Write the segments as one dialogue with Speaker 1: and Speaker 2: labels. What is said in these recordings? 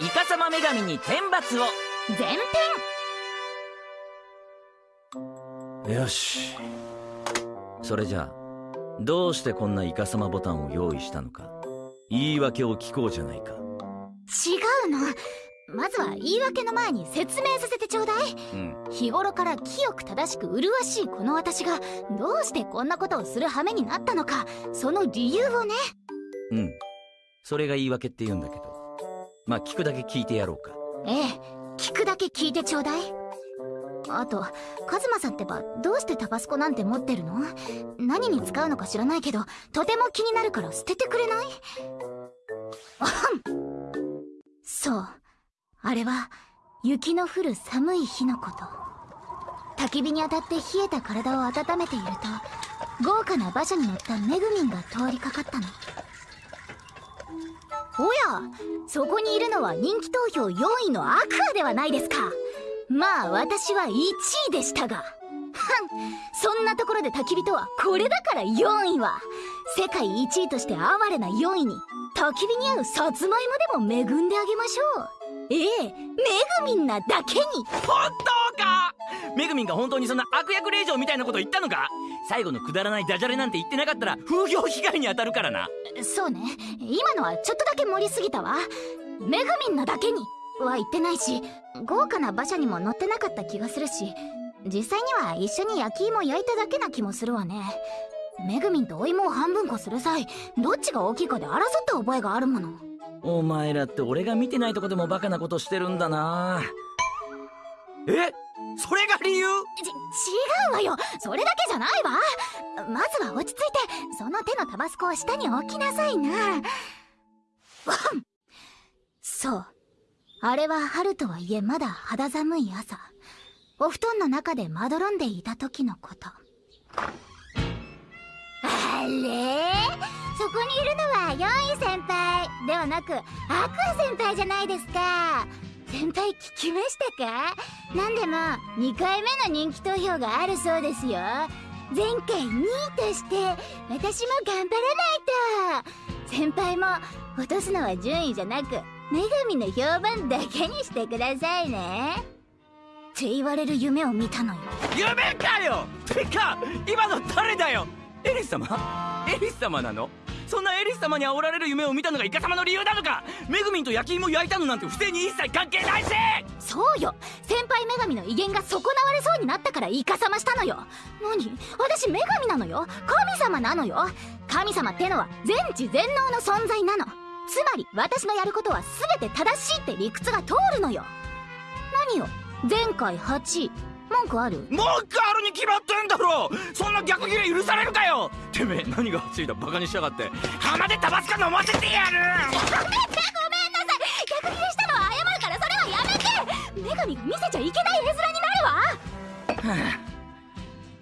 Speaker 1: イカサマ女神に天罰を。
Speaker 2: 前
Speaker 1: 編。よし。それじゃあどうしてこんなイカサマボタンを用意したのか。言い訳を聞こうじゃないか。
Speaker 2: 違うの。まずは言い訳の前に説明させてちょうだい。
Speaker 1: うん。
Speaker 2: 日頃から清く正しく麗しいこの私がどうしてこんなことをする羽目になったのかその理由をね。
Speaker 1: うん。それが言い訳って言うんだけどまあ聞くだけ聞いてやろうか。
Speaker 2: ええ聞くだけ聞いてちょうだい。あとカズマさんってばどうしてタバスコなんて持ってるの？何に使うのか知らないけどとても気になるから捨ててくれない？あはんそう。あれは雪の降る寒い日のこと。焚き火に当たって冷えた体を温めていると豪華な馬車に乗ったメグミンが通りかかったの。おやそこにいるのは人気投票4位のアクアではないですか。まあ私は1位でしたが。はんそんなところで焚き火とはこれだから4位は。世界1位として哀れな4位に焚き火に合うさつまいもでも恵んであげましょう。ええめぐみんなだけに。
Speaker 1: 本当か！めぐみんが本当にそんな悪役令嬢みたいなこと言ったのか？最後のくだらないダジャレなんて言ってなかったら風評被害に当たるからな。
Speaker 2: そうね。今のはちょっとだけ盛りすぎたわ。めぐみんなだけには言ってないし豪華な馬車にも乗ってなかった気がするし実際には一緒に焼き芋焼いただけな気もするわね。めぐみんとお芋を半分こする際どっちが大きいかで争った覚えがあるもの。
Speaker 1: お前らって俺が見てないとこでもバカなことしてるんだな。え？それが理由？
Speaker 2: ち違うわよ。それだけじゃないわ。まずは落ち着いてその手のタバスコを下に置きなさいな。わん。そう。あれは春とはいえまだ肌寒い朝。お布団の中でまどろんでいた時のこと。あれ？そこにいるのは4位先輩。ではなくアクア先輩じゃないですか。先輩聞きましたか？なんでも2回目の人気投票があるそうですよ。前回2位として私も頑張らないと。先輩も落とすのは順位じゃなく女神の評判だけにしてくださいね。って言われる夢を見たのよ。
Speaker 1: 夢かよ！てか今の誰だよ？エリス様？エリス様なの？そんなエリス様に煽られる夢を見たのがイカ様の理由なのか？めぐみんと焼き芋焼いたのなんて不正に一切関係ないし！
Speaker 2: そうよ。先輩女神の威厳が損なわれそうになったからイカサマしたのよ。何？私女神なのよ？神様なのよ？神様ってのは全知全能の存在なの。つまり私のやることは全て正しいって理屈が通るのよ。何よ？前回8位。文句ある？
Speaker 1: 文句あるに決まってんだろ！そんな逆ギレ許されるかよ！てめえ何が8位だバカにしやがって。鼻でタバスコ飲ませてやる！
Speaker 2: やめてごめんなさい。逆ギレしたのは謝るからそれはやめて！女神が見せちゃいけない絵面になるわ！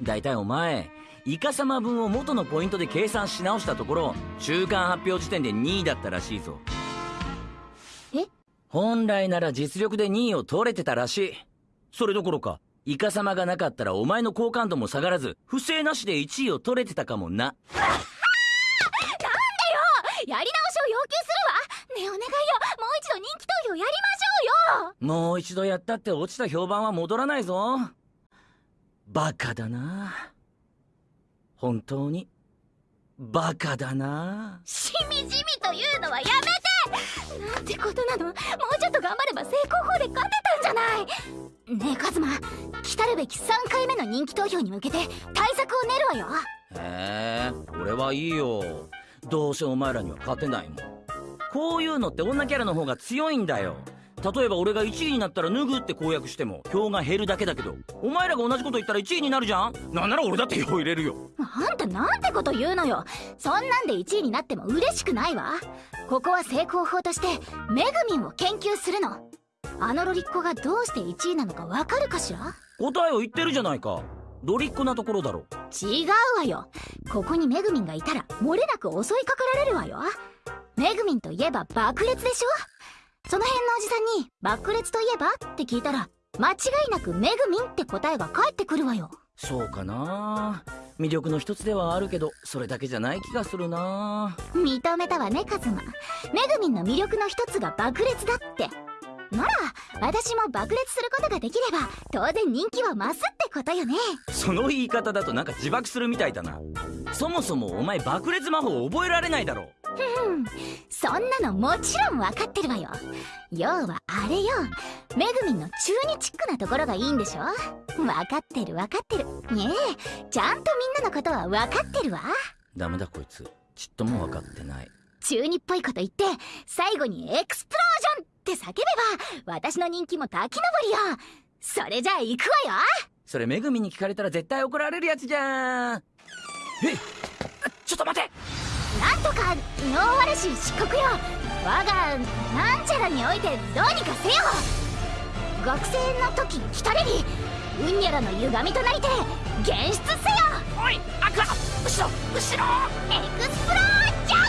Speaker 1: だいたいお前イカ様分を元のポイントで計算し直したところ中間発表時点で2位だったらしいぞ。
Speaker 2: え？
Speaker 1: 本来なら実力で2位を取れてたらしい。それどころかイカ様がなかったらお前の好感度も下がらず不正なしで1位を取れてたかもな。
Speaker 2: やり直しを要求するわ。ねえお願いよもう一度人気投票やりましょうよ。
Speaker 1: もう一度やったって落ちた評判は戻らないぞ。バカだな。本当に？バカだな。
Speaker 2: しみじみというのはやめて。なんてことなのもうちょっと頑張れば成功法で勝てたんじゃないねえカズマ。来たるべき3回目の人気投票に向けて対策を練るわよ。
Speaker 1: へえ俺はいいよ。どうせお前らには勝てないもん。こういうのって女キャラの方が強いんだよ。例えば俺が1位になったら脱ぐって公約しても票が減るだけだけどお前らが同じこと言ったら1位になるじゃん。なんなら俺だって票入れるよ。
Speaker 2: あんたなんてこと言うのよ。そんなんで1位になっても嬉しくないわ。ここは成功法としてメグミンを研究するのあのロリッコがどうして1位なのかわかるかしら？
Speaker 1: 答えを言ってるじゃないか。ドリッコなところだろ。
Speaker 2: 違うわよ。ここにメグミンがいたら漏れなく襲いかかられるわよ。メグミンといえば爆裂でしょ？その辺のおじさんに爆裂といえばって聞いたら間違いなくメグミンって答えが返ってくるわよ。
Speaker 1: そうかな。魅力の一つではあるけどそれだけじゃない気がするな。
Speaker 2: 認めたわねカズマ。メグミンの魅力の一つが爆裂だってなら私も爆裂することができれば当然人気は増すってことよね。
Speaker 1: その言い方だとなんか自爆するみたいだな。そもそもお前爆裂魔法覚えられないだろ
Speaker 2: う。ん。そんなのもちろん分かってるわよ。要はあれよ。めぐみんの中二チックなところがいいんでしょ。分かってる分かってる。ねえ。ちゃんとみんなのことは分かってるわ。
Speaker 1: ダメだこいつ。ちっとも分かってない。
Speaker 2: 中二っぽいこと言って最後にエクスプローって叫べば私の人気も滝登りよ。それじゃあ行くわよ。
Speaker 1: それめぐみに聞かれたら絶対怒られるやつじゃん。えちょっと待て。
Speaker 2: なんとかノーワルシ漆黒よ。我がなんちゃらにおいてどうにかせよ。学生の時来たれりうんにゃらの歪みとなりて現出せよ。
Speaker 1: おいアクア後ろ後ろ。
Speaker 2: エクスプロージョン